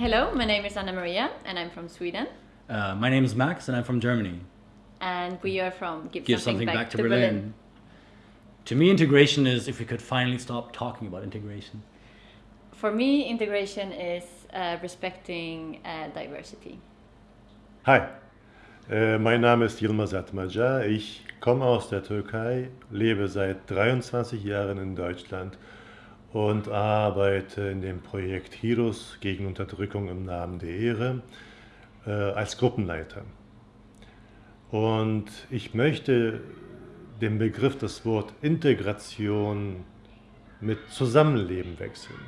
Hello, my name is Anna Maria and I'm from Sweden. Uh, my name is Max and I'm from Germany. And we are from Give, Give Something, something, Back, back, to, Berlin. To me, integration is if we could finally stop talking about integration. For me, integration is uh, respecting uh, diversity. Hi, äh, mein Name ist Yilmaz Atmaca. Ich komme aus der Türkei, lebe seit 23 Jahren in Deutschland und arbeite in dem Projekt Heroes gegen Unterdrückung im Namen der Ehre äh, als Gruppenleiter. Und ich möchte den Begriff, das Wort Integration mit Zusammenleben wechseln.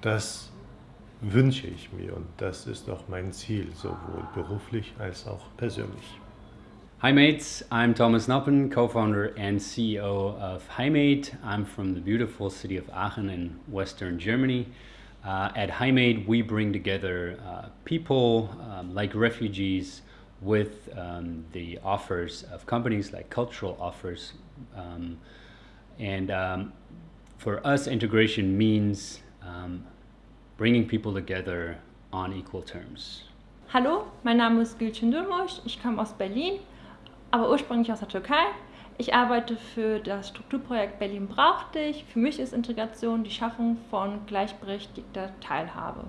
Das wünsche ich mir und das ist auch mein Ziel, sowohl beruflich als auch persönlich. Hi mates, I'm Thomas Noppen, co-founder and CEO of HiMate. I'm from the beautiful city of Aachen in Western Germany. Uh, at HiMate, we bring together uh, people um, like refugees with um, the offers of companies like cultural offers. Um, and um, for us, integration means um, bringing people together on equal terms. Hallo, mein Name ist Gülçin Durmuş, ich komme aus Berlin, aber ursprünglich aus der Türkei. Ich arbeite für das Strukturprojekt Berlin braucht dich. Für mich ist Integration die Schaffung von gleichberechtigter Teilhabe.